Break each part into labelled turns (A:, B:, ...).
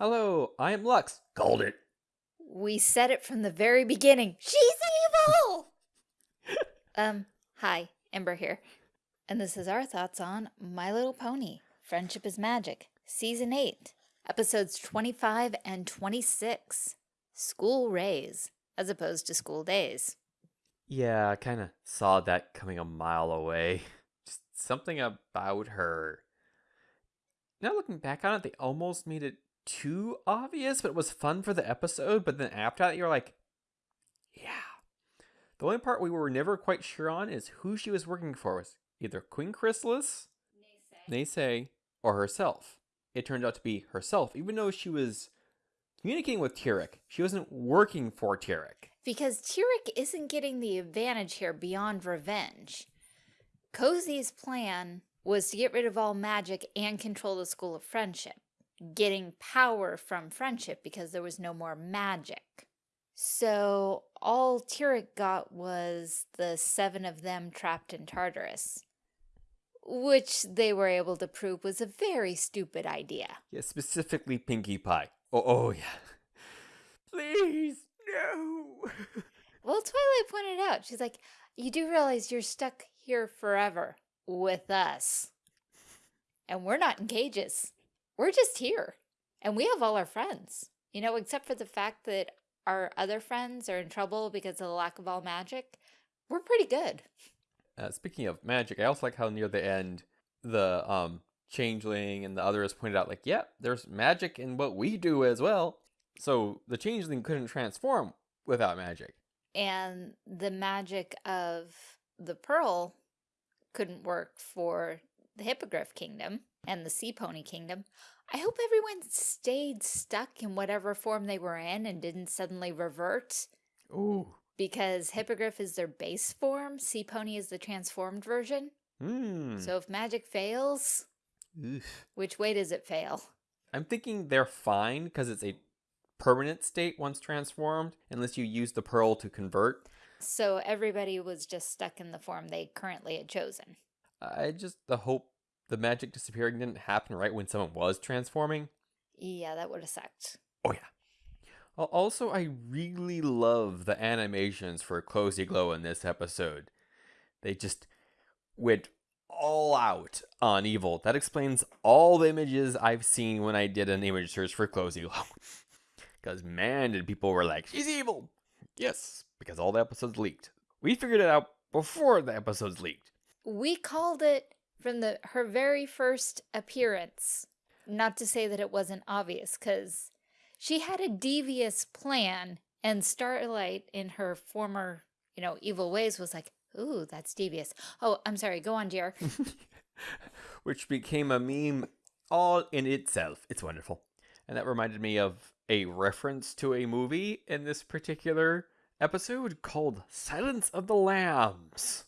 A: Hello, I am Lux. Called it.
B: We said it from the very beginning. She's evil! um, hi, Ember here. And this is our thoughts on My Little Pony, Friendship is Magic, Season 8, Episodes 25 and 26, School Raze, as opposed to School Days.
A: Yeah, I kind of saw that coming a mile away. Just something about her. Now looking back on it, they almost made it too obvious, but it was fun for the episode. But then after that, you're like, yeah. The only part we were never quite sure on is who she was working for was either Queen Chrysalis, Naysay, or herself. It turned out to be herself, even though she was communicating with Tirek. She wasn't working for Tirek.
B: Because Tirek isn't getting the advantage here beyond revenge. Cozy's plan was to get rid of all magic and control the School of Friendship, getting power from friendship because there was no more magic. So all Tirek got was the seven of them trapped in Tartarus, which they were able to prove was a very stupid idea.
A: Yeah, specifically Pinkie Pie. Oh, oh yeah. Please, no.
B: Well, Twilight pointed out, she's like, you do realize you're stuck here forever with us. And we're not in cages. We're just here. And we have all our friends. You know, except for the fact that our other friends are in trouble because of the lack of all magic, we're pretty good.
A: Uh, speaking of magic, I also like how near the end, the um changeling and the others pointed out, like, yeah, there's magic in what we do as well. So the changeling couldn't transform without magic.
B: And the magic of the pearl couldn't work for the Hippogriff Kingdom and the Sea Pony Kingdom. I hope everyone stayed stuck in whatever form they were in and didn't suddenly revert.
A: Ooh.
B: Because Hippogriff is their base form, Sea Pony is the transformed version.
A: Hmm.
B: So if magic fails,
A: Oof.
B: which way does it fail?
A: I'm thinking they're fine because it's a permanent state once transformed, unless you use the pearl to convert.
B: So everybody was just stuck in the form they currently had chosen.
A: I just the hope the magic disappearing didn't happen right when someone was transforming.
B: Yeah, that would have sucked.
A: Oh yeah. Also, I really love the animations for Cozy Glow in this episode. They just went all out on evil. That explains all the images I've seen when I did an image search for Cozy Glow. Because man, did people were like, she's evil. Yes, because all the episodes leaked. We figured it out before the episodes leaked.
B: We called it from the her very first appearance. Not to say that it wasn't obvious, because she had a devious plan, and Starlight, in her former, you know, evil ways, was like, "Ooh, that's devious." Oh, I'm sorry. Go on, dear.
A: which became a meme all in itself. It's wonderful. And that reminded me of a reference to a movie in this particular episode called Silence of the Lambs.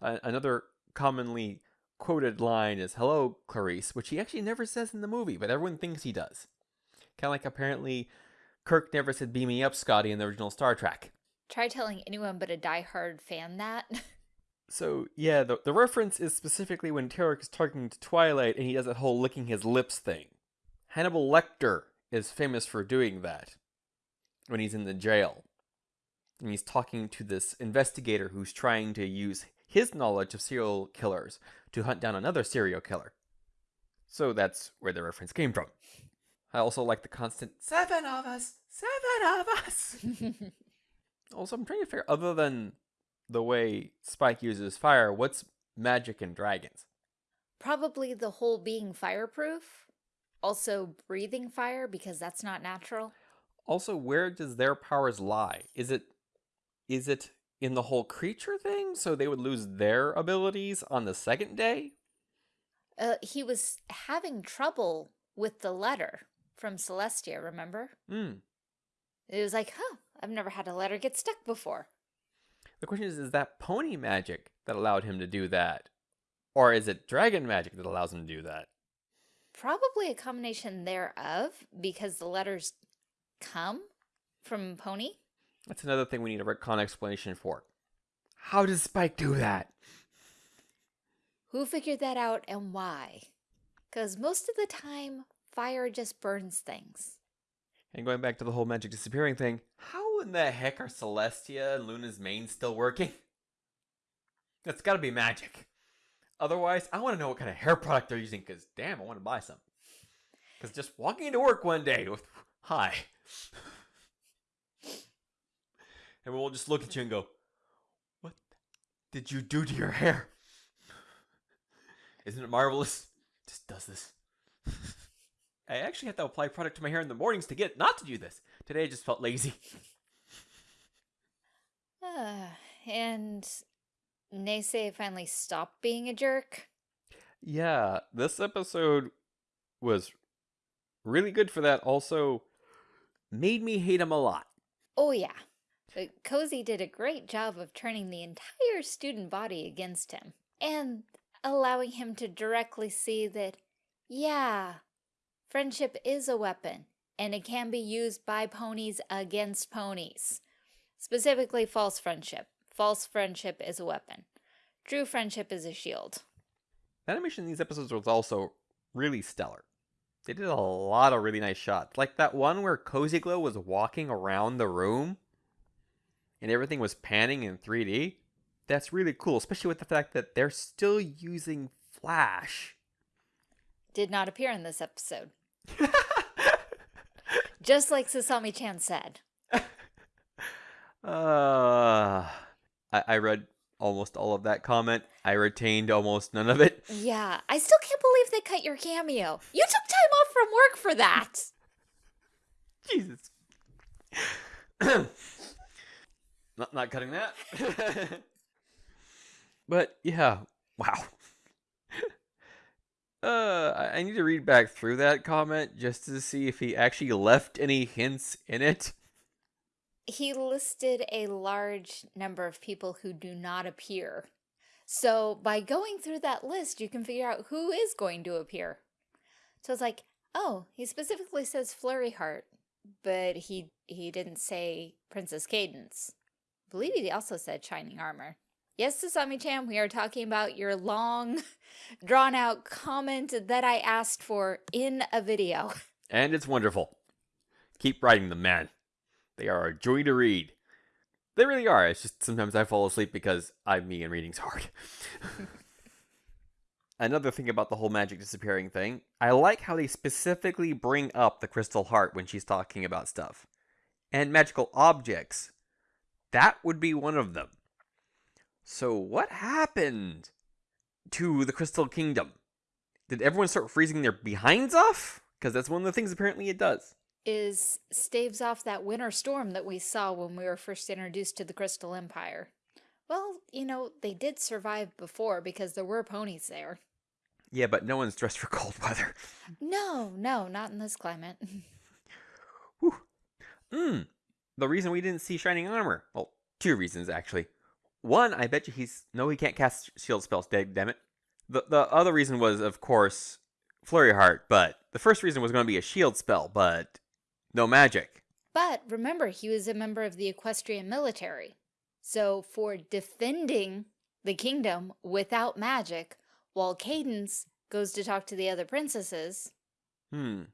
A: Another commonly quoted line is Hello, Clarice, which he actually never says in the movie, but everyone thinks he does. Kind of like apparently Kirk never said Beam Me Up, Scotty in the original Star Trek.
B: Try telling anyone but a diehard fan that.
A: So yeah, the the reference is specifically when Tirek is talking to Twilight and he does that whole licking his lips thing. Hannibal Lecter is famous for doing that when he's in the jail. And he's talking to this investigator who's trying to use his knowledge of serial killers to hunt down another serial killer. So that's where the reference came from. I also like the constant seven of us, seven of us. Also, I'm trying to figure, other than the way Spike uses fire, what's magic and dragons?
B: Probably the whole being fireproof. Also breathing fire because that's not natural.
A: Also, where does their powers lie? Is it is it in the whole creature thing, so they would lose their abilities on the second day?
B: Uh, he was having trouble with the letter from Celestia, remember?
A: Hmm.
B: It was like, huh, I've never had a letter get stuck before.
A: The question is, is that pony magic that allowed him to do that? Or is it dragon magic that allows him to do that?
B: Probably a combination thereof because the letters come from Pony.
A: That's another thing we need a retcon explanation for. How does Spike do that?
B: Who figured that out and why? Because most of the time, fire just burns things.
A: And going back to the whole magic disappearing thing, how in the heck are Celestia and Luna's manes still working? That's gotta be magic. Otherwise, I want to know what kind of hair product they're using, because damn, I want to buy some. Because just walking into work one day with, hi. And we'll just look at you and go, what did you do to your hair? Isn't it marvelous? Just does this. I actually have to apply product to my hair in the mornings to get not to do this. Today I just felt lazy.
B: Uh, and Naysay finally stopped being a jerk.
A: Yeah, this episode was really good for that. Also, made me hate him a lot.
B: Oh, yeah. But Cozy did a great job of turning the entire student body against him and allowing him to directly see that, yeah, friendship is a weapon and it can be used by ponies against ponies. Specifically, false friendship. False friendship is a weapon. True friendship is a shield.
A: The animation in these episodes was also really stellar. They did a lot of really nice shots. Like that one where Cozy Glow was walking around the room and everything was panning in 3D. That's really cool, especially with the fact that they're still using Flash.
B: Did not appear in this episode. Just like Sasami chan said.
A: Uh, I, I read almost all of that comment. I retained almost none of it.
B: Yeah, I still can't believe they cut your cameo. You took time off from work for that.
A: Jesus. not not cutting that. but yeah, wow. Uh, I I need to read back through that comment just to see if he actually left any hints in it.
B: He listed a large number of people who do not appear. So by going through that list, you can figure out who is going to appear. So it's like, oh, he specifically says Flurry Heart, but he he didn't say Princess Cadance. I believe he also said Shining Armor. Yes, Sasami-chan, we are talking about your long, drawn-out comment that I asked for in a video.
A: And it's wonderful. Keep writing them, man. They are a joy to read. They really are. It's just sometimes I fall asleep because I'm me and reading's hard. Another thing about the whole magic disappearing thing, I like how they specifically bring up the crystal heart when she's talking about stuff. And magical objects. That would be one of them. So, what happened to the Crystal Kingdom? Did everyone start freezing their behinds off? Because that's one of the things apparently it does.
B: Is staves off that winter storm that we saw when we were first introduced to the Crystal Empire. Well, you know, they did survive before because there were ponies there.
A: Yeah, but no one's dressed for cold weather.
B: No, no, not in this climate.
A: Whew. Hmm. The reason we didn't see shining armor. Well, two reasons actually. One, I bet you he's no, he can't cast shield spells. Damn it. The the other reason was, of course, Flurry Heart. But the first reason was going to be a shield spell, but no magic.
B: But remember, he was a member of the equestrian military. So for defending the kingdom without magic, while Cadance goes to talk to the other princesses,
A: Hmm.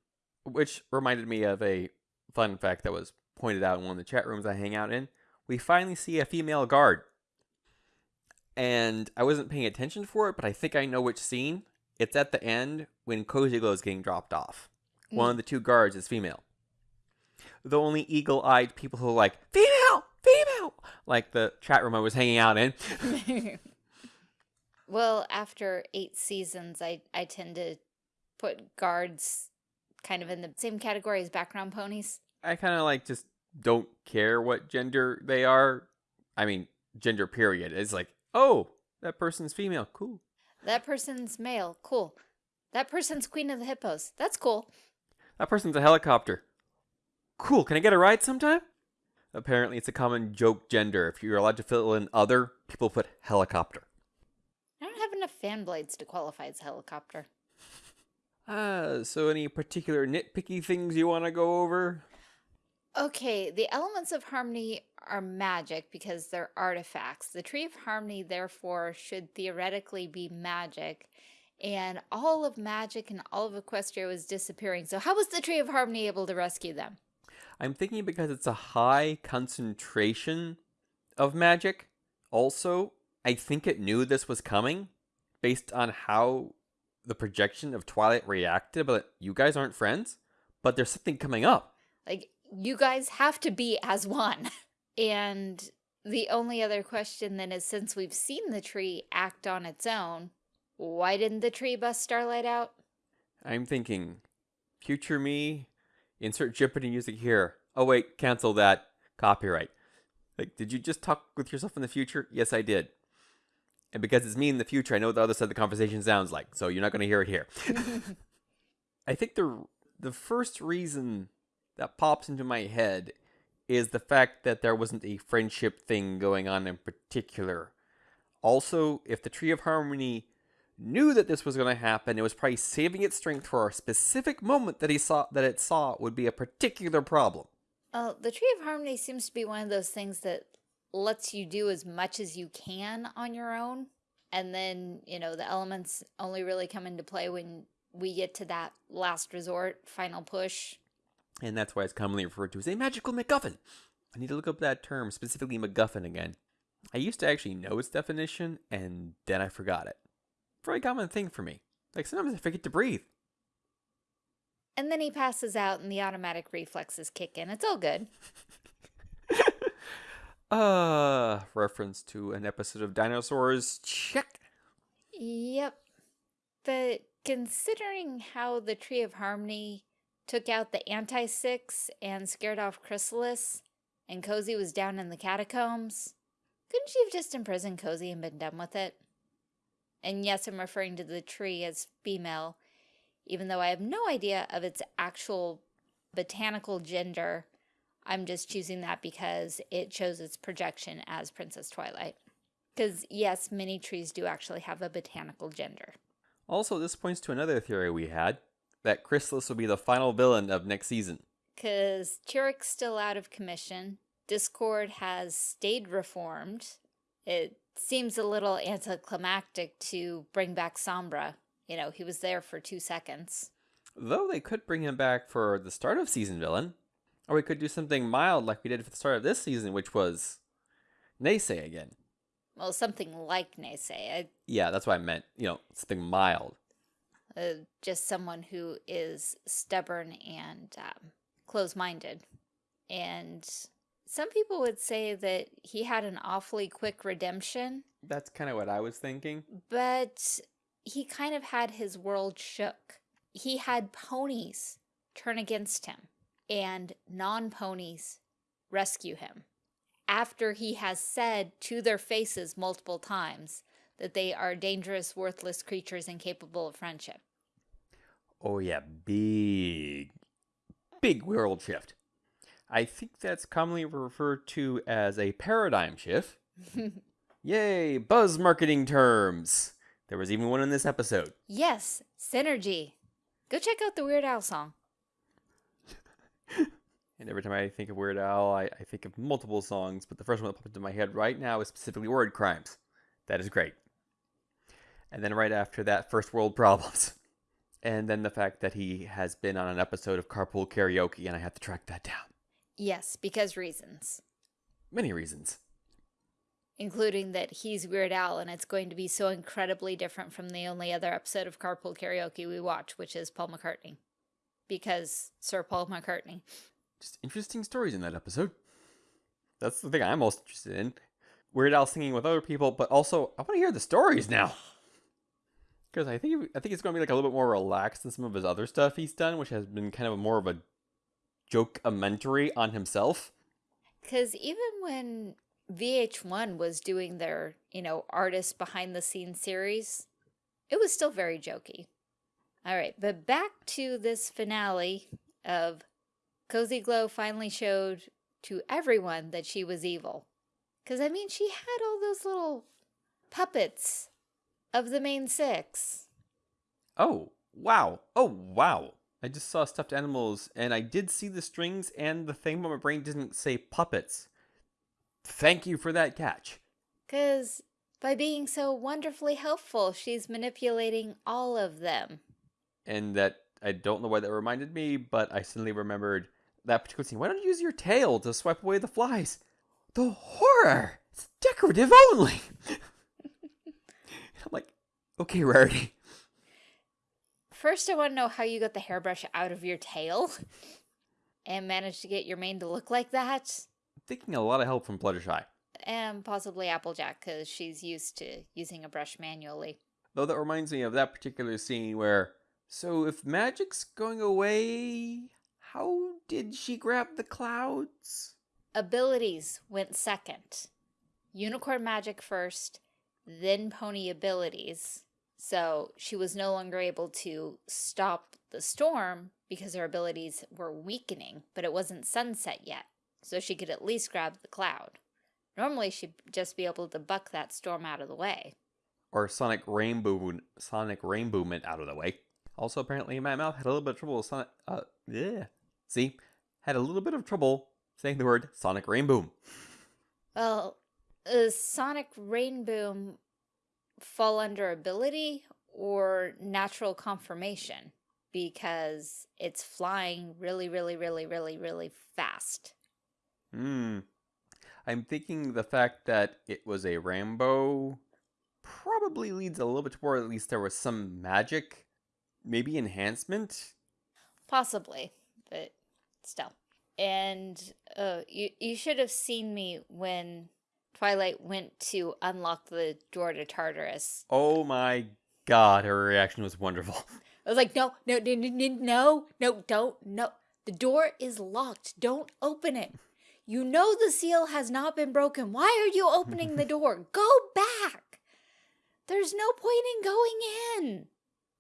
A: Which reminded me of a fun fact that was pointed out in one of the chat rooms I hang out in. We finally see a female guard. And I wasn't paying attention for it, but I think I know which scene. It's at the end when Cozy Glow is getting dropped off. One of mm. the two guards is female. The only eagle eyed people who are like, female, female, like the chat room I was hanging out in.
B: well, after eight seasons, I, I tend to put guards kind of in the same category as background ponies.
A: I kind of like just don't care what gender they are. I mean, gender period. It's like, oh, that person's female. Cool.
B: That person's male. Cool. That person's queen of the hippos. That's cool.
A: That person's a helicopter. Cool. Can I get a ride sometime? Apparently, it's a common joke gender. If you're allowed to fill in other, people put helicopter.
B: I don't have enough fan blades to qualify as helicopter.
A: Uh, so any particular nitpicky things you want to go over?
B: Okay, the elements of harmony are magic because they're artifacts. The Tree of Harmony, therefore, should theoretically be magic and all of magic and all of Equestria was disappearing. So how was the Tree of Harmony able to rescue them?
A: I'm thinking because it's a high concentration of magic. Also, I think it knew this was coming based on how the projection of Twilight reacted, but you guys aren't friends, but there's something coming up.
B: Like, you guys have to be as one. and the only other question then is since we've seen the tree act on its own, why didn't the tree bust Starlight out?
A: I'm thinking, future me, insert Jeopardy music here. Oh wait, cancel that. Copyright. Like, did you just talk with yourself in the future? Yes, I did. And because it's me in the future, I know what the other side of the conversation sounds like, so you're not going to hear it here. I think the the first reason that pops into my head is the fact that there wasn't a friendship thing going on in particular. Also, if the Tree of Harmony knew that this was going to happen, it was probably saving its strength for a specific moment that he saw that it saw would be a particular problem.
B: Uh, the Tree of Harmony seems to be one of those things that lets you do as much as you can on your own. And then, you know, the elements only really come into play when we get to that last resort, final push.
A: And that's why it's commonly referred to as a magical MacGuffin. I need to look up that term, specifically MacGuffin again. I used to actually know its definition, and then I forgot it. Very common thing for me. Like sometimes I forget to breathe.
B: And then he passes out and the automatic reflexes kick in. It's all good.
A: uh, reference to an episode of Dinosaurs. Check.
B: Yep. But considering how the Tree of Harmony took out the Anti-Six and scared off Chrysalis, and Cozy was down in the catacombs, couldn't she have just imprisoned Cozy and been done with it? And yes, I'm referring to the tree as female, even though I have no idea of its actual botanical gender. I'm just choosing that because it shows its projection as Princess Twilight. Because yes, many trees do actually have a botanical gender.
A: Also, this points to another theory we had, that Chrysalis will be the final villain of next season.
B: Because Tirek's still out of commission, Discord has stayed reformed, it seems a little anticlimactic to bring back Sombra. You know, he was there for two seconds.
A: Though they could bring him back for the start of season villain. Or we could do something mild like we did for the start of this season, which was Naysay again.
B: Well, something like Naysay. I,
A: yeah, that's what I meant. You know, something mild.
B: Uh, just someone who is stubborn and um, close-minded. And some people would say that he had an awfully quick redemption.
A: That's kind of what I was thinking.
B: But he kind of had his world shook. He had ponies turn against him and non-ponies rescue him after he has said to their faces multiple times that they are dangerous, worthless creatures incapable of friendship.
A: Oh yeah, big, big world shift. I think that's commonly referred to as a paradigm shift. Yay, buzz marketing terms. There was even one in this episode.
B: Yes, synergy. Go check out the Weird Al song.
A: and every time I think of Weird Al, I, I, think of multiple songs, but the first one that popped into my head right now is specifically Word Crimes. That is great. And then right after that, First World Problems. And then the fact that he has been on an episode of Carpool Karaoke, and I have to track that down.
B: Yes, because reasons.
A: Many reasons.
B: Including that he's Weird Al and it's going to be so incredibly different from the only other episode of Carpool Karaoke we watch, which is Paul McCartney. Because Sir Paul McCartney.
A: Just interesting stories in that episode. That's the thing I'm most interested in. Weird Al singing with other people, but also I want to hear the stories now. Because I think I think it's going to be like a little bit more relaxed than some of his other stuff he's done, which has been kind of more of a joke-amentory on himself.
B: Because even when VH1 was doing their, you know, artist behind the scenes series, it was still very jokey. All right, but back to this finale of Cozy Glow finally showed to everyone that she was evil. Because, I mean, she had all those little puppets of the main six.
A: Oh, wow. Oh, wow. I just saw stuffed animals, and I did see the strings and the thing, but my brain didn't say puppets. Thank you for that catch.
B: Because By being so wonderfully helpful, she's manipulating all of them.
A: And that I don't know why that reminded me, but I suddenly remembered that particular scene. Why don't you use your tail to swipe away the flies? The horror! It's decorative only! I'm like, okay, Rarity.
B: First, I want to know how you got the hairbrush out of your tail and managed to get your mane to look like that.
A: I'm thinking a lot of help from Fluttershy.
B: And possibly Applejack, because she's used to using a brush manually.
A: Though that reminds me of that particular scene where, so if magic's going away, how did she grab the clouds?
B: Abilities went second. Unicorn magic first, then pony abilities. So she was no longer able to stop the storm because her abilities were weakening, but it wasn't sunset yet. So she could at least grab the cloud. Normally she'd just be able to buck that storm out of the way.
A: Or Sonic Rainbow, Sonic Rainbow meant out of the way. Also, apparently, my mouth had a little bit of trouble with Sonic. Uh, yeah. See, had a little bit of trouble saying the word Sonic Rainbow.
B: Well, uh, Sonic Rainboom fall under ability or natural conformation because it's flying really, really, really, really, really fast.
A: Hmm. I'm thinking the fact that it was a Rambo probably leads a little bit toward at least there was some magic, maybe enhancement.
B: Possibly, but still. And uh, you, you should have seen me when Twilight went to unlock the door to Tartarus.
A: Oh my god, her reaction was wonderful.
B: I was like, no, no, no, no, no, don't, no. The door is locked. Don't open it. You know the seal has not been broken. Why are you opening the door? Go back. There's no point in going in.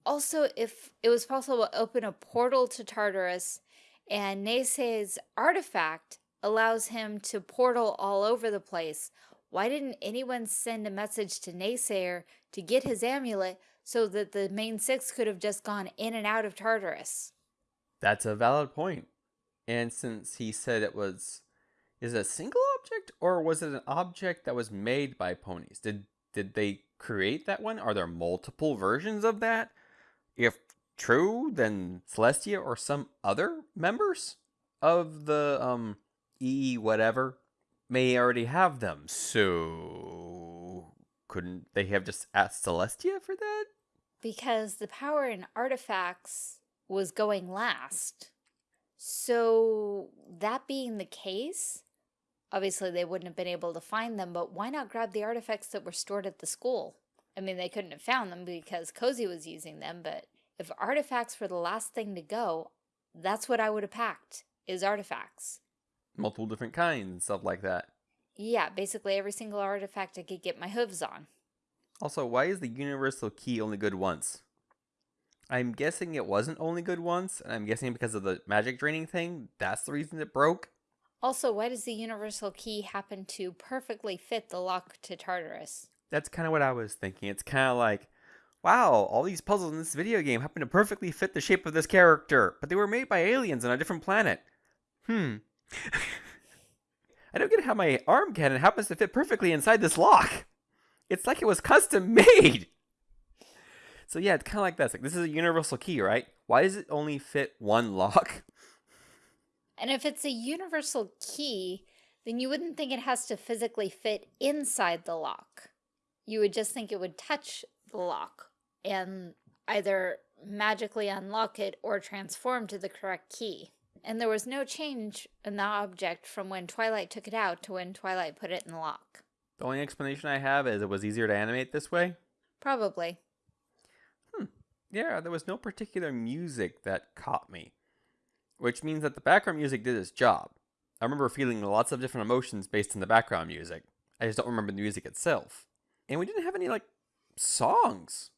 B: Also, if it was possible to open a portal to Tartarus and Naysay's artifact allows him to portal all over the place, why didn't anyone send a message to Naysayer to get his amulet so that the main six could have just gone in and out of Tartarus?
A: That's a valid point. And since he said it was is it a single object or was it an object that was made by ponies? Did did they create that one? Are there multiple versions of that? If true, then Celestia or some other members of the um E whatever may already have them. So couldn't they have just asked Celestia for that?
B: Because the power in artifacts was going last. So that being the case, obviously they wouldn't have been able to find them, but why not grab the artifacts that were stored at the school? I mean, they couldn't have found them because Cozy was using them, but if artifacts were the last thing to go, that's what I would have packed, is artifacts
A: multiple different kinds and stuff like that.
B: Yeah, basically every single artifact I could get my hooves on.
A: Also, why is the universal key only good once? I'm guessing it wasn't only good once, and I'm guessing because of the magic draining thing, that's the reason it broke.
B: Also, why does the universal key happen to perfectly fit the lock to Tartarus?
A: That's kind of what I was thinking. It's kind of like, wow, all these puzzles in this video game happen to perfectly fit the shape of this character, but they were made by aliens on a different planet. Hmm, I don't get how my arm cannon happens to fit perfectly inside this lock. It's like it was custom made. So yeah, it's kind of like this. Like this is a universal key, right? Why does it only fit one lock?
B: And if it's a universal key, then you wouldn't think it has to physically fit inside the lock. You would just think it would touch the lock and either magically unlock it or transform to the correct key and there was no change in the object from when Twilight took it out to when Twilight put it in the lock.
A: The only explanation I have is it was easier to animate this way?
B: Probably.
A: Hmm. Yeah, there was no particular music that caught me. Which means that the background music did its job. I remember feeling lots of different emotions based on the background music. I just don't remember the music itself. And we didn't have any, like, songs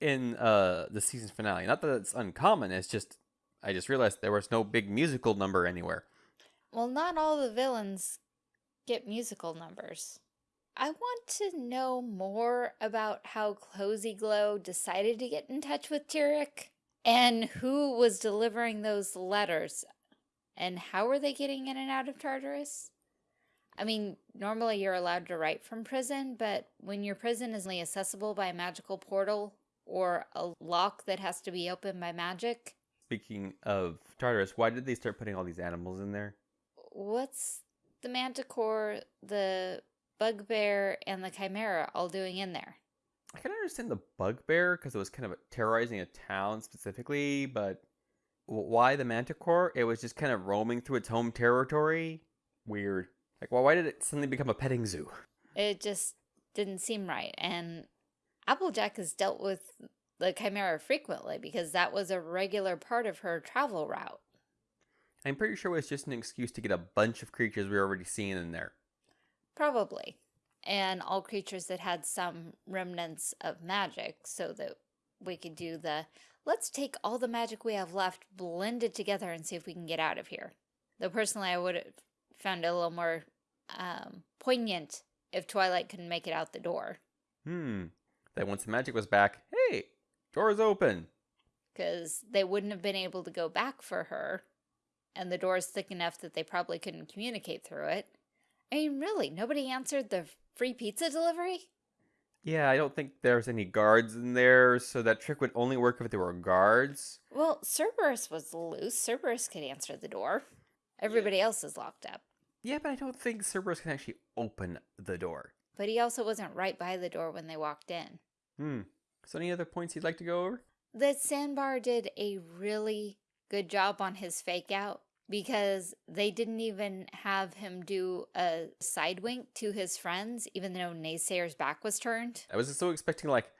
A: in uh, the season finale. Not that it's uncommon, it's just I just realized there was no big musical number anywhere.
B: Well, not all the villains get musical numbers. I want to know more about how Cozy Glow decided to get in touch with Tirek and who was delivering those letters and how were they getting in and out of Tartarus? I mean, normally you're allowed to write from prison, but when your prison is only accessible by a magical portal or a lock that has to be opened by magic,
A: Speaking of Tartarus, why did they start putting all these animals in there?
B: what's the manticore, the bugbear, and the chimera all doing in there?
A: I can understand the bugbear because it was kind of terrorizing a town specifically, but why the manticore? It was just kind of roaming through its home territory. Weird. Like, well, why did it suddenly become a petting zoo?
B: It just didn't seem right. And Applejack has dealt with the chimera frequently because that was a regular part of her travel route.
A: I'm pretty sure it was just an excuse to get a bunch of creatures we were already seeing in there.
B: Probably. And all creatures that had some remnants of magic so that we could do the let's take all the magic we have left, blend it together, and see if we can get out of here. Though personally, I would have found it a little more um, poignant if Twilight couldn't make it out the door.
A: Hmm. Then once the magic was back, hey, door's open.
B: because they wouldn't have been able to go back for her, and the door's thick enough that they probably couldn't communicate through it. I mean, really, nobody answered the free pizza delivery?
A: Yeah, I don't think there's any guards in there, so that trick would only work if there were guards.
B: Well, Cerberus was loose. Cerberus could answer the door. Everybody else is locked up.
A: Yeah, but I don't think Cerberus can actually open the door.
B: But he also wasn't right by the door when they walked in.
A: Hmm. So any other points you'd like to go over?
B: That Sandbar did a really good job on his fake out because they didn't even have him do a side wink to his friends, even though Naysayer's back was turned.
A: I was so expecting like,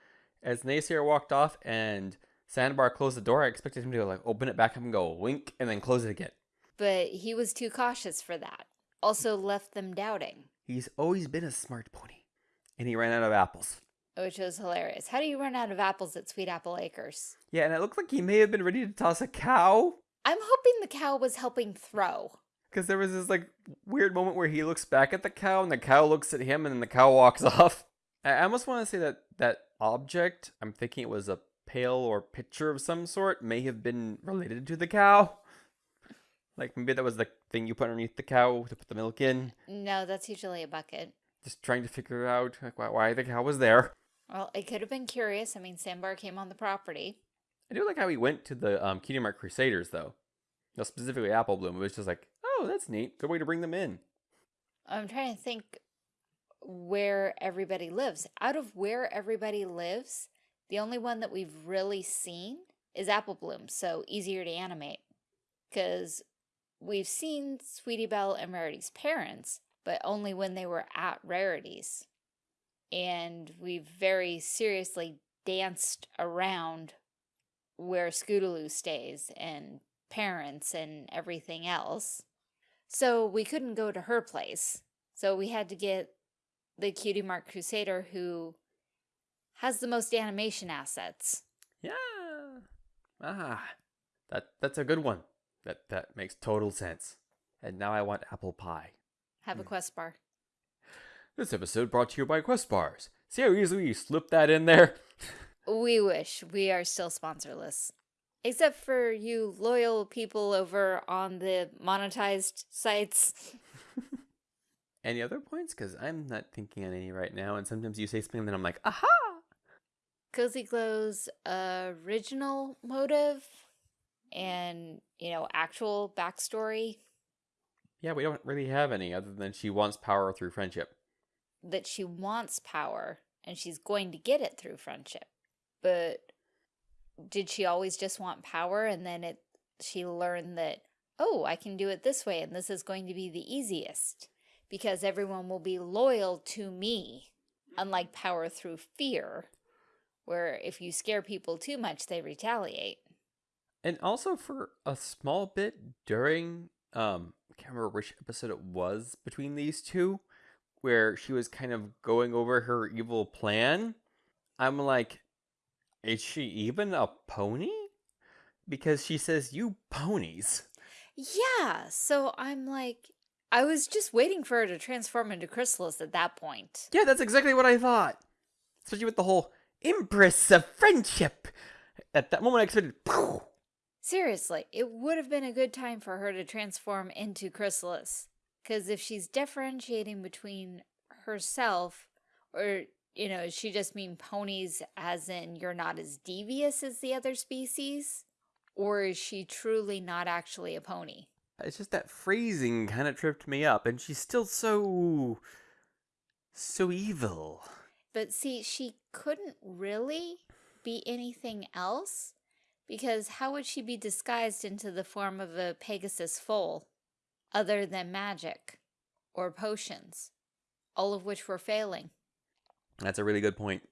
A: as Naysayer walked off and Sandbar closed the door, I expected him to like open it back up and go wink and then close it again.
B: But he was too cautious for that. Also left them doubting,
A: He's always been a smart pony, and he ran out of apples.
B: Which was hilarious. How do you run out of apples at Sweet Apple Acres?
A: Yeah, and it looked like he may have been ready to toss a cow.
B: I'm hoping the cow was helping throw.
A: Because there was this like weird moment where he looks back at the cow and the cow looks at him and then the cow walks off. I almost want to say that that object, I'm thinking it was a pail or pitcher of some sort, may have been related to the cow. Like maybe that was the thing you put underneath the cow to put the milk in.
B: No, that's usually a bucket.
A: Just trying to figure out like why, why the cow was there.
B: Well, it could have been curious. I mean, Sandbar came on the property.
A: I do like how he went to the um, Cutie Mark Crusaders though. No, specifically Apple Bloom. It was just like, oh, that's neat. Good way to bring them in.
B: I'm trying to think where everybody lives. Out of where everybody lives, the only one that we've really seen is Apple Bloom, so easier to animate. Because we've seen Sweetie Belle and Rarity's parents, but only when they were at Rarity's. And we've very seriously danced around where Scootaloo stays and parents and everything else. So we couldn't go to her place. So we had to get the Cutie Mark Crusader who has the most animation assets.
A: Yeah. Ah, that that's a good one. That that makes total sense. And now I want apple pie.
B: Have a
A: Hmm.
B: quest bar.
A: This episode brought to you by Quest Bars. See how easily you slip that in there?
B: We wish we are still sponsorless. Except for you loyal people over on the monetized sites.
A: Any other points? Because I'm not thinking on any right now. And sometimes you say something, and then I'm like, aha!
B: Cozy Glow's original motive and, you know, actual backstory
A: Yeah, we don't really have any other than she wants power through friendship.
B: That she wants power and she's going to get it through friendship. But did she always just want power and then it she learned that oh, I can do it this way and this is going to be the easiest because everyone will be loyal to me unlike power through fear where if you scare people too much they retaliate.
A: And also for a small bit during um I can't remember which episode it was between these two where she was kind of going over her evil plan. I'm like is she even a pony? Because she says you ponies.
B: Yeah, so I'm like I was just waiting for her to transform into Chrysalis at that point.
A: Yeah, that's exactly what I thought. Especially with the whole Empress of Friendship. At that moment I expected "Poof."
B: Seriously, it would have been a good time for her to transform into Chrysalis. Because if she's differentiating between herself, or, you know, she just mean ponies as in you're not as devious as the other species? Or is she truly not actually a pony?
A: It's just that phrasing kind of tripped me up, and she's still so. so evil.
B: But see, she couldn't really be anything else because how would she be disguised into the form of a Pegasus foal other than magic or potions, all of which were failing?
A: That's a really good point.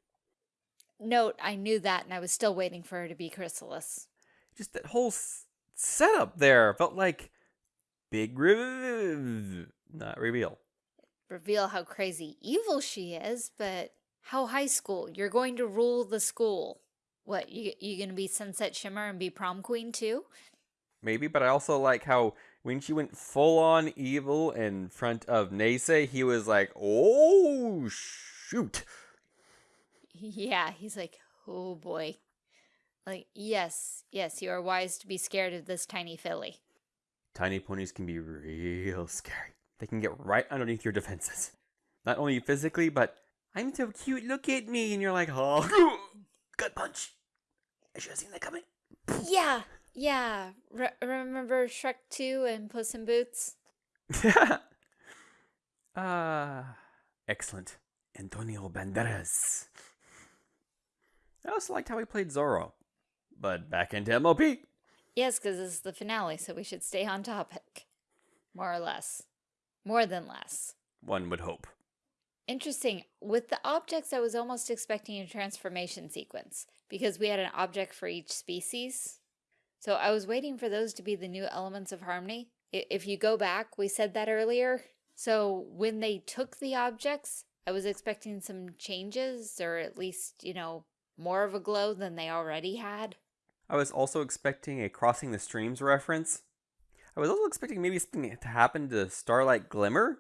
B: Note, I knew that and I was still waiting for her to be Chrysalis.
A: Just that whole s- setup there felt like big re- not reveal.
B: Reveal how crazy evil she is, but how high school? You're going to rule the school. What, you, you gonna be Sunset Shimmer and be prom queen too?
A: Maybe, but I also like how when she went full on evil in front of Nase, he was like, "Oh shoot!"
B: Yeah, he's like, oh boy. Like, yes, yes, you are wise to be scared of this tiny filly.
A: Tiny ponies can be real scary. They can get right underneath your defenses. Not only physically, but I'm so cute, look at me. And you're like, oh, gut punch. I should have seen that coming.
B: Yeah, yeah. Re remember Shrek 2 and Puss in Boots?
A: Ah, excellent. Antonio Banderas. I also liked how he played Zorro. But back into MLP.
B: Yes, because this is the finale, so we should stay on topic. More or less. More than less.
A: One would hope.
B: Interesting. With the objects, I was almost expecting a transformation sequence because we had an object for each species. So I was waiting for those to be the new elements of harmony. If you go back, we said that earlier. So when they took the objects, I was expecting some changes or at least, you know, more of a glow than they already had.
A: I was also expecting a Crossing the Streams reference. I was also expecting maybe something to happen to Starlight Glimmer.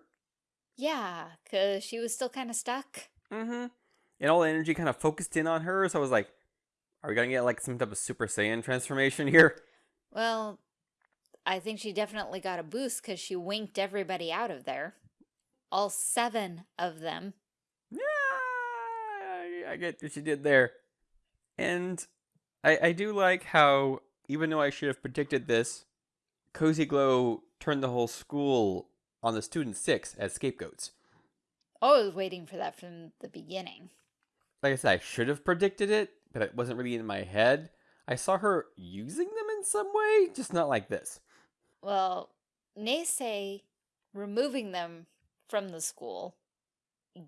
B: Yeah, because she was still kind of stuck.
A: Mm-hmm. And all the energy kind of focused in on her, so I was like, are we gonna get like some type of Super Saiyan transformation here?
B: Well, I think she definitely got a boost because she winked everybody out of there. All seven of them.
A: Yeah, I- get what she did there. And I, I do like how, even though I should have predicted this, Cozy Glow turned the whole school on the student six as scapegoats.
B: Oh, I was waiting for that from the beginning.
A: Like I said, I should have predicted it, but it wasn't really in my head. I saw her using them in some way, just not like this.
B: Well, Nase removing them from the school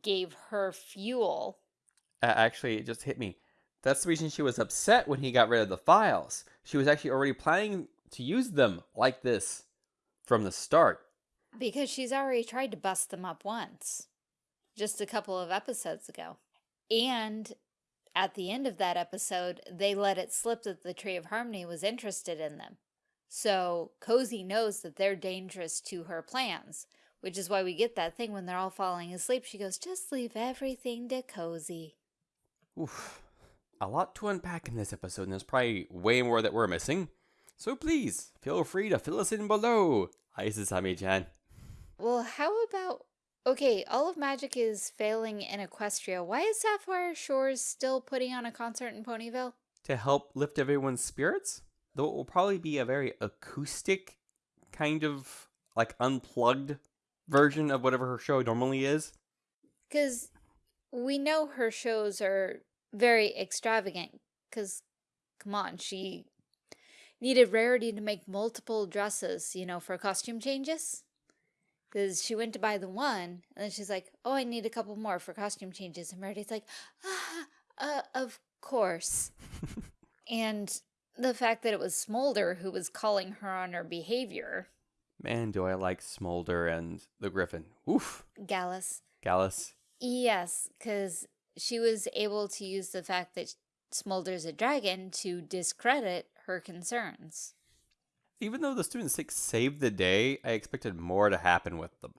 B: gave her fuel.
A: Uh, actually, it just hit me. That's the reason she was upset when he got rid of the files. She was actually already planning to use them like this from the start.
B: Because she's already tried to bust them up once, just a couple of episodes ago. And at the end of that episode, they let it slip that the Tree of Harmony was interested in them. So Cozy knows that they're dangerous to her plans, which is why we get that thing when they're all falling asleep. She goes, just leave everything to Cozy.
A: Oof. A lot to unpack in this episode, and there's probably way more that we're missing. So please, feel free to fill us in below. Isasami-chan.
B: Well, how about... Okay, all of magic is failing in Equestria. Why is Sapphire Shores still putting on a concert in Ponyville?
A: To help lift everyone's spirits, though it will probably be a very acoustic, kind of like unplugged version of whatever her show normally is.
B: Because we know her shows are very extravagant. Because, come on, she needed Rarity to make multiple dresses, you know, for costume changes. Because she went to buy the one, and then she's like, oh, I need a couple more for costume changes. And Rarity's like, ah, uh, of course. and the fact that it was Smolder who was calling her on her behavior,
A: Man, do I like Smolder and the Griffin. Oof.
B: Gallus,
A: Gallus.
B: Yes, because she was able to use the fact that Smolder's a dragon to discredit her concerns.
A: Even though the Student 6 saved the day, I expected more to happen with them.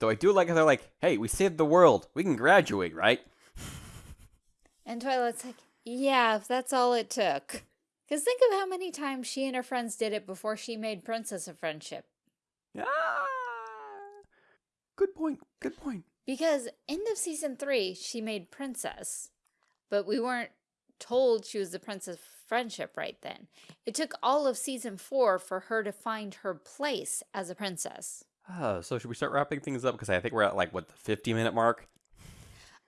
A: Though I do like how they're like, hey, we saved the world. We can graduate, right?
B: And Twilight's like, yeah, if that's all it took. Because think of how many times she and her friends did it before she made Princess of Friendship.
A: Ah, Good point. Good point.
B: Because end of season three, she made princess, but we weren't told she was the princess of friendship right then. It took all of season four for her to find her place as a princess.
A: Uh, so should we start wrapping things up? Because I think we're at like what the fifty minute mark.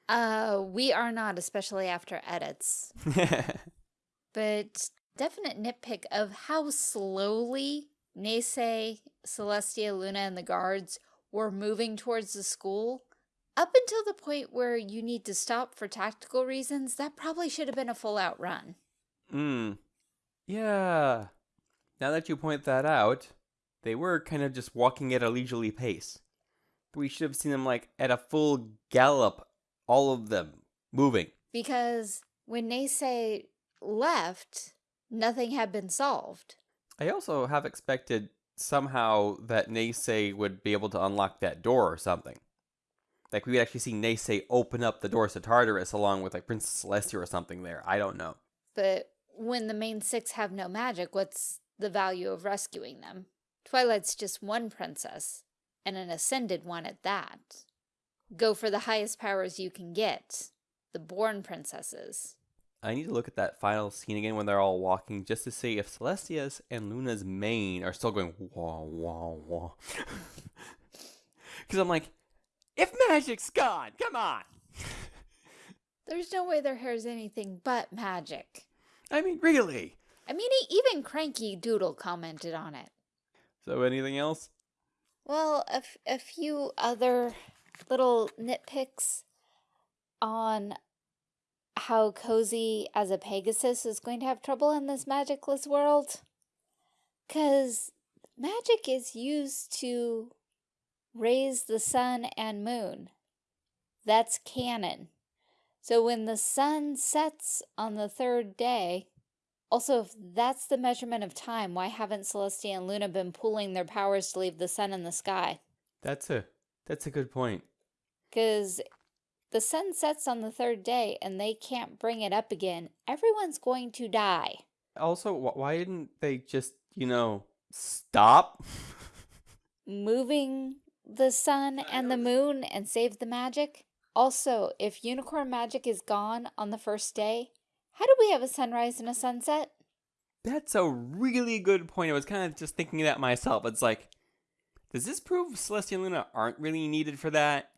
B: Uh, we are not, especially after edits. but definite nitpick of how slowly Nase, Celestia, Luna, and the guards were moving towards the school. Up until the point where you need to stop for tactical reasons, that probably should have been a full-out run.
A: Hmm. Yeah. Now that you point that out, they were kind of just walking at a leisurely pace. We should have seen them like at a full gallop, all of them moving.
B: Because when Neighsay left, nothing had been solved.
A: I also have expected somehow that Neighsay would be able to unlock that door or something. Like we would actually see Neighsay open up the doors to Tartarus along with like Princess Celestia or something there. I don't know.
B: But when the main six have no magic, what's the value of rescuing them? Twilight's just one princess, and an ascended one at that. Go for the highest powers you can get, the born princesses.
A: I need to look at that final scene again when they're all walking just to see if Celestia's and Luna's mane are still going wah wah wah. Because I'm like, if magic's gone, come on.
B: There's no way their hair is anything but magic.
A: I mean, really.
B: I mean, even Cranky Doodle commented on it.
A: So, anything else?
B: Well, a, a few other little nitpicks on how Cozy as a Pegasus is going to have trouble in this magicless world. Because magic is used to raise the sun and moon. That's canon. So when the sun sets on the third day, also if that's the measurement of time, why haven't Celestia and Luna been pooling their powers to leave the sun in the sky?
A: That's a that's a good point.
B: Because the sun sets on the third day and they can't bring it up again, everyone's going to die.
A: Also, why didn't they just, you know, stop?
B: Moving the sun and the moon and save the magic? Also, if unicorn magic is gone on the first day, how do we have a sunrise and a sunset?
A: That's a really good point. I was kind of just thinking that myself. It's like, does this prove Celestia and Luna aren't really needed for that?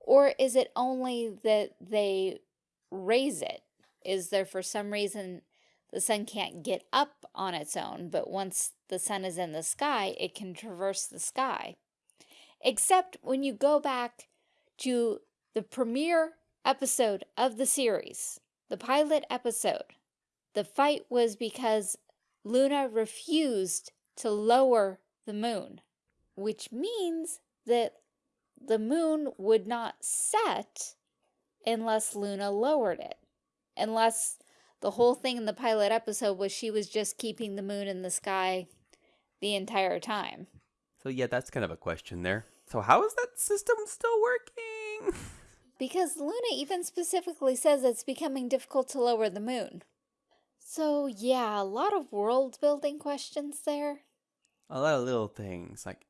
B: Or is it only that they raise it? Is there for some reason the sun can't get up on its own, but once the sun is in the sky, it can traverse the sky? Except when you go back to the premiere episode of the series, the pilot episode, the fight was because Luna refused to lower the moon, which means that the moon would not set unless Luna lowered it. Unless the whole thing in the pilot episode was she was just keeping the moon in the sky the entire time.
A: So yeah, that's kind of a question there. So how is that system still working?
B: Because Luna even specifically says it's becoming difficult to lower the moon. So yeah, a lot of world building questions there.
A: A lot of little things like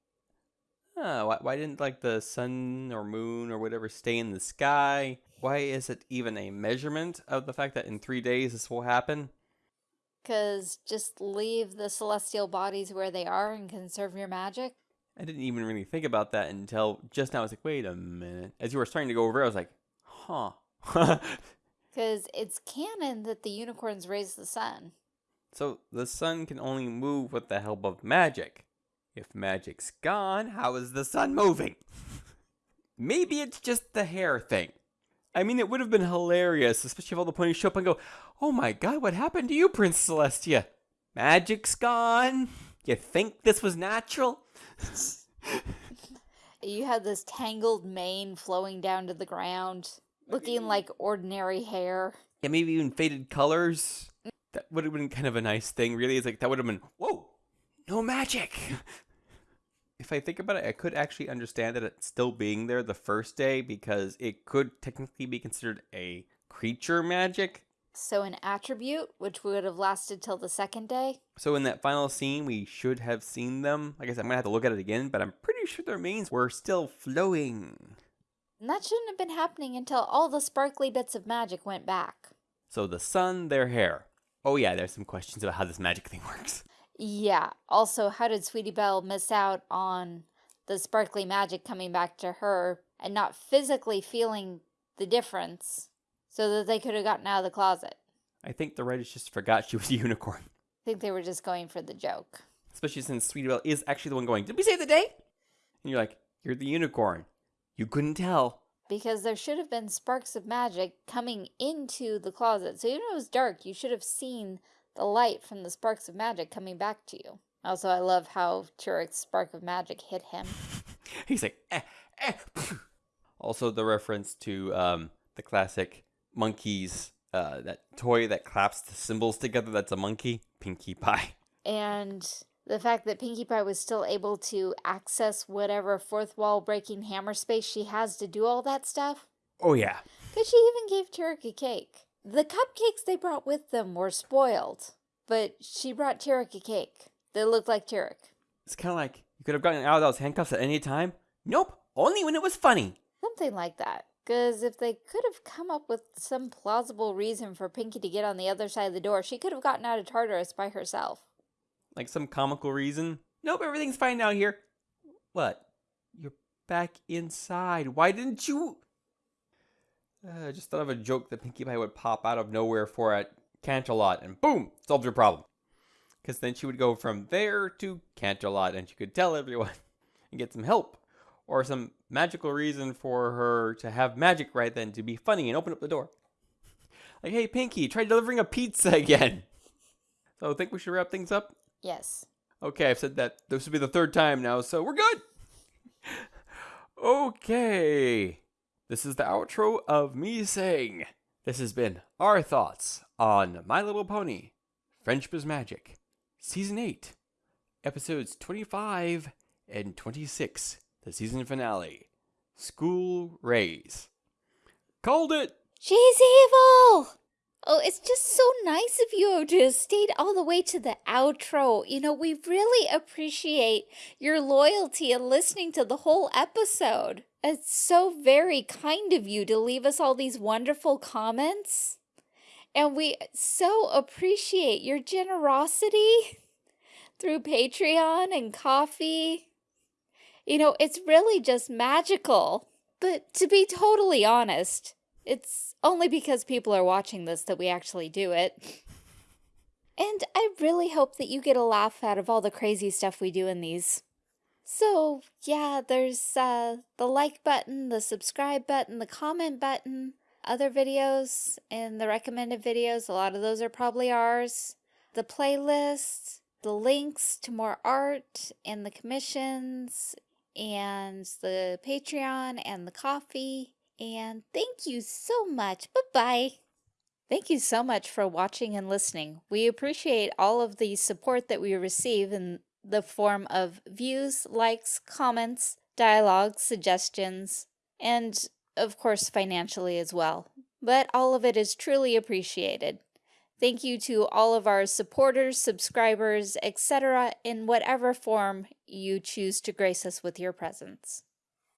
A: Huh, why, why didn't like the sun or moon or whatever stay in the sky? Why is it even a measurement of the fact that in three days this will happen?
B: Because just leave the celestial bodies where they are and conserve your magic.
A: I didn't even really think about that until just now. I was like, wait a minute. As you were starting to go over, I was like, huh.
B: Because it's canon that the unicorns raise the sun.
A: So the sun can only move with the help of magic. If magic's gone, how is the sun moving? Maybe it's just the hair thing. I mean, it would have been hilarious, especially if all the ponies show up and go, Oh my god, what happened to you, Prince Celestia? Magic's gone. You think this was natural?
B: You had this tangled mane flowing down to the ground, looking like ordinary hair.
A: Yeah, maybe even faded colors. That would have been kind of a nice thing, really. It's like, that would have been, whoa, no magic if I think about it, I could actually understand that it's still being there the first day because it could technically be considered a creature magic.
B: So an attribute, which would have lasted till the second day?
A: So in that final scene, we should have seen them. Like I said, I'm gonna have to look at it again, but I'm pretty sure their remains were still flowing.
B: And that shouldn't have been happening until all the sparkly bits of magic went back.
A: So the sun, their hair. Oh yeah, there's some questions about how this magic thing works.
B: Yeah. Also, how did Sweetie Belle miss out on the sparkly magic coming back to her and not physically feeling the difference so that they could have gotten out of the closet?
A: I think the writers just forgot she was a unicorn.
B: I think they were just going for the joke.
A: Especially since Sweetie Belle is actually the one going, Did we save the day? And you're like, You're the unicorn. You couldn't tell.
B: Because there should have been sparks of magic coming into the closet. So even though it was dark, you should have seen the light from the sparks of magic coming back to you. Also, I love how Tirek's spark of magic hit him.
A: He's like, eh, eh. Also, the reference to um, the classic monkeys, uh, that toy that claps the cymbals together. That's a monkey, Pinkie Pie.
B: And the fact that Pinkie Pie was still able to access whatever fourth wall breaking hammer space she has to do all that stuff.
A: Oh yeah.
B: Because she even gave Tirek a cake. The cupcakes they brought with them were spoiled, but she brought Tirek a cake that looked like Tirek.
A: It's kind of like you could have gotten out of those handcuffs at any time. Nope, only when it was funny.
B: Something like that. Because if they could have come up with some plausible reason for Pinkie to get on the other side of the door, she could have gotten out of Tartarus by herself.
A: Like some comical reason. Nope, everything's fine down here. What? You're back inside. Why didn't you? Uh, I just thought of a joke that Pinkie Pie would pop out of nowhere for at Canterlot, and boom, solved your problem. Because then she would go from there to Canterlot, and she could tell everyone and get some help. Or some magical reason for her to have magic right then to be funny and open up the door. Like, hey, Pinkie, try delivering a pizza again. So I think we should wrap things up.
B: Yes.
A: Okay, I've said that. This will be the third time now, so we're good. okay. This is the outro of me saying, This has been our thoughts on My Little Pony, Friendship is Magic, Season 8, Episodes 25 and 26, the season finale, School Raze. Called it!
B: She's evil! Oh, it's just so nice of you to have stayed all the way to the outro. You know, we really appreciate your loyalty and listening to the whole episode. It's so very kind of you to leave us all these wonderful comments. And we so appreciate your generosity through Patreon and Ko-fi. You know, it's really just magical. But to be totally honest, it's only because people are watching this that we actually do it. And I really hope that you get a laugh out of all the crazy stuff we do in these. So, yeah, there's uh, the like button, the subscribe button, the comment button, other videos and the recommended videos. A lot of those are probably ours. The playlist, the links to more art and the commissions and the Patreon and the Ko-fi. And thank you so much. Bye-bye. Thank you so much for watching and listening. We appreciate all of the support that we receive in the form of views, likes, comments, dialogue, suggestions, and of course financially as well. But all of it is truly appreciated. Thank you to all of our supporters, subscribers, etc. in whatever form you choose to grace us with your presence.